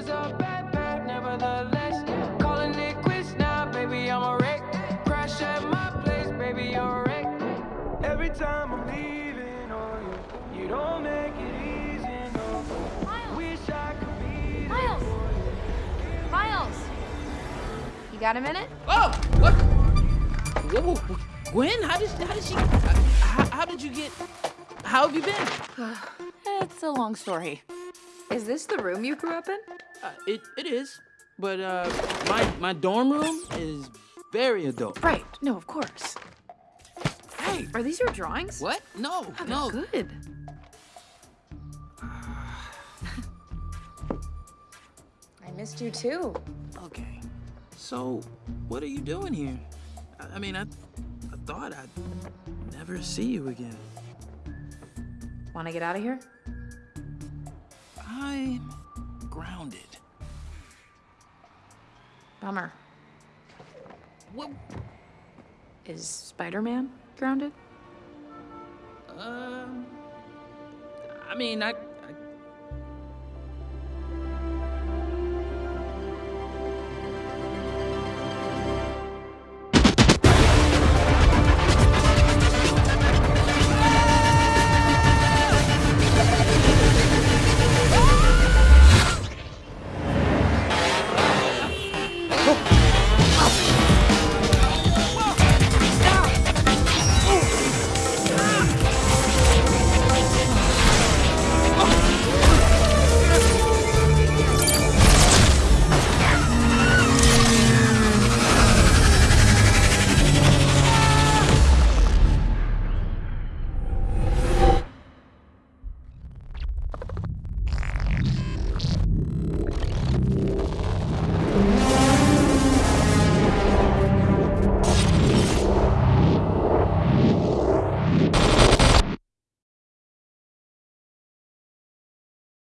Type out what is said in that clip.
was a bad nevertheless Calling it quits now, baby, I'm a wreck Crash at my place, baby, you're a wreck Every time I'm leaving on you You don't make it easy, no Miles. Wish I could be Miles! Miles! You got a minute? Oh! What? Whoa, whoa, Gwen, how did, how did she... How, how did you get... How have you been? Eh, it's a long story. Is this the room you grew up in? Uh, it it is, but uh, my my dorm room is very adult. Right. No, of course. Hey, are these your drawings? What? No, Oh, they're no. good. I missed you too. Okay. So, what are you doing here? I, I mean, I I thought I'd never see you again. Want to get out of here? I'm Bummer. Is Spider-Man grounded? Um. I mean, I Oh.